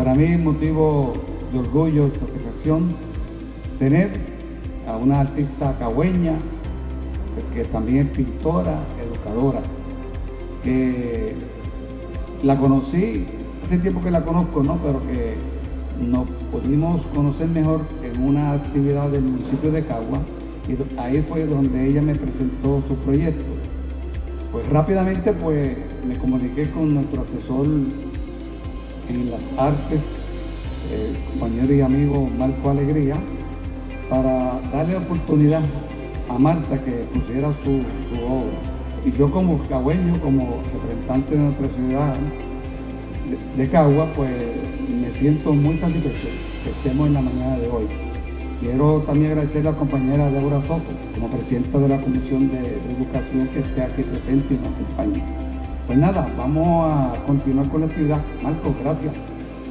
Para mí es motivo de orgullo y satisfacción tener a una artista cagüeña, que, también es pintora, educadora, que la conocí, hace tiempo que la conozco, ¿no? Pero que nos pudimos conocer mejor en una actividad del municipio de Cagua y ahí fue donde ella me presentó su proyecto. Pues rápidamente pues me comuniqué con nuestro asesor en las artes, el compañero y amigo Marco Alegría, para darle oportunidad a Marta que pusiera su, su obra. Y yo como cagüeño, como representante de nuestra ciudad de, Cagua, pues me siento muy satisfecho que estemos en la mañana de hoy. Quiero también agradecer a la compañera Débora Soto, como presidenta de la Comisión de, de Educación, que esté aquí presente y nos acompañe. Pues nada, vamos a continuar con la actividad. Marco, gracias.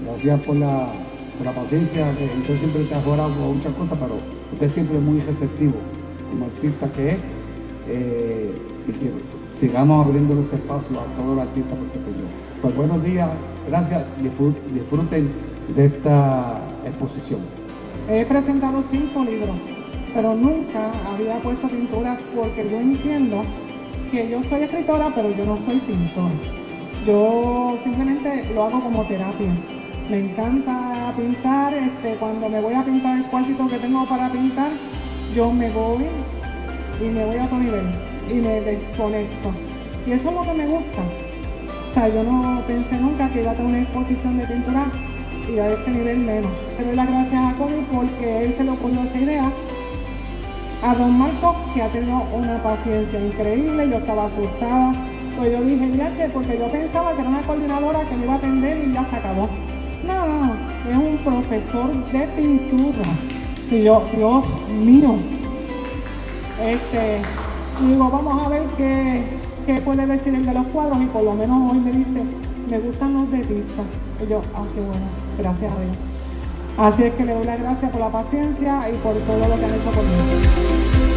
Gracias por la, por la paciencia, que usted siempre ha jugado muchas cosas, pero usted siempre es muy receptivo, como artista que es. Eh, y que sigamos abriendo los espacios a todos los artistas puertorriqueños. Pues buenos días, gracias, disfruten de esta exposición. He presentado cinco libros, pero nunca había puesto pinturas porque yo entiendo que yo soy escritora, pero yo no soy pintor. Yo simplemente lo hago como terapia. Me encanta pintar, este, cuando me voy a pintar el cuartito que tengo para pintar, yo me voy y me voy a otro nivel y me desconecto. Y eso es lo que me gusta. O sea, yo no pensé nunca que iba a tener una exposición de pintura y a este nivel menos. Le doy las gracias a Connie porque él se le ocurrió esa idea. A don Marco, que ha tenido una paciencia increíble, yo estaba asustada. Pues yo dije, che, porque yo pensaba que era una coordinadora que me iba a atender y ya se acabó. No, es un profesor de pintura. Y yo, Dios mío. Este, digo, vamos a ver qué, qué puede decir el de los cuadros y por lo menos hoy me dice, me gustan los de tiza. Y yo, ah, qué bueno, gracias a Dios. Así es que le doy las gracias por la paciencia y por todo lo que han hecho conmigo.